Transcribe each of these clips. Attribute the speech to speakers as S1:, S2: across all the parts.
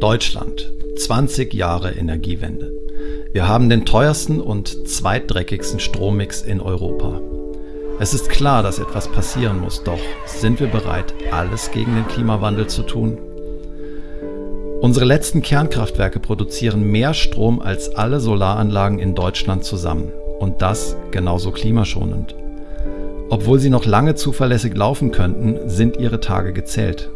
S1: Deutschland. 20 Jahre Energiewende. Wir haben den teuersten und zweitdreckigsten Strommix in Europa. Es ist klar, dass etwas passieren muss, doch sind wir bereit, alles gegen den Klimawandel zu tun? Unsere letzten Kernkraftwerke produzieren mehr Strom als alle Solaranlagen in Deutschland zusammen. Und das genauso klimaschonend. Obwohl sie noch lange zuverlässig laufen könnten, sind ihre Tage gezählt.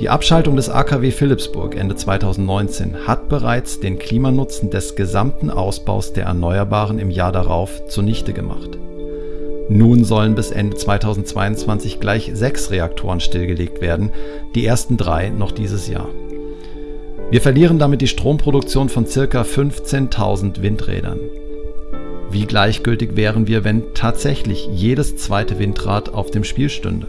S1: Die Abschaltung des AKW Philipsburg Ende 2019 hat bereits den Klimanutzen des gesamten Ausbaus der Erneuerbaren im Jahr darauf zunichte gemacht. Nun sollen bis Ende 2022 gleich sechs Reaktoren stillgelegt werden, die ersten drei noch dieses Jahr. Wir verlieren damit die Stromproduktion von ca. 15.000 Windrädern. Wie gleichgültig wären wir, wenn tatsächlich jedes zweite Windrad auf dem Spiel stünde?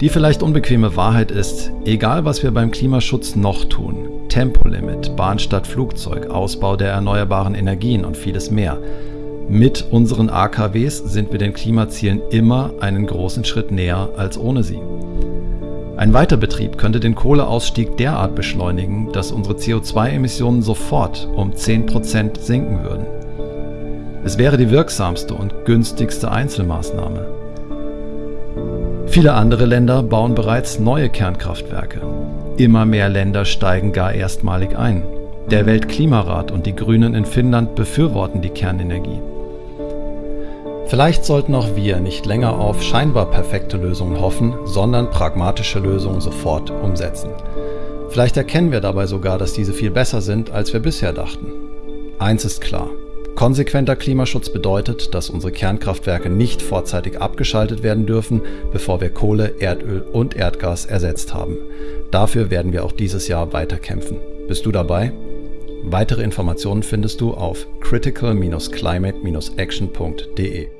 S1: Die vielleicht unbequeme Wahrheit ist, egal was wir beim Klimaschutz noch tun, Tempolimit, Bahn statt Flugzeug, Ausbau der erneuerbaren Energien und vieles mehr, mit unseren AKWs sind wir den Klimazielen immer einen großen Schritt näher als ohne sie. Ein Weiterbetrieb könnte den Kohleausstieg derart beschleunigen, dass unsere CO2-Emissionen sofort um 10% sinken würden. Es wäre die wirksamste und günstigste Einzelmaßnahme. Viele andere Länder bauen bereits neue Kernkraftwerke. Immer mehr Länder steigen gar erstmalig ein. Der Weltklimarat und die Grünen in Finnland befürworten die Kernenergie. Vielleicht sollten auch wir nicht länger auf scheinbar perfekte Lösungen hoffen, sondern pragmatische Lösungen sofort umsetzen. Vielleicht erkennen wir dabei sogar, dass diese viel besser sind, als wir bisher dachten. Eins ist klar. Konsequenter Klimaschutz bedeutet, dass unsere Kernkraftwerke nicht vorzeitig abgeschaltet werden dürfen, bevor wir Kohle, Erdöl und Erdgas ersetzt haben. Dafür werden wir auch dieses Jahr weiter kämpfen. Bist du dabei? Weitere Informationen findest du auf critical-climate-action.de.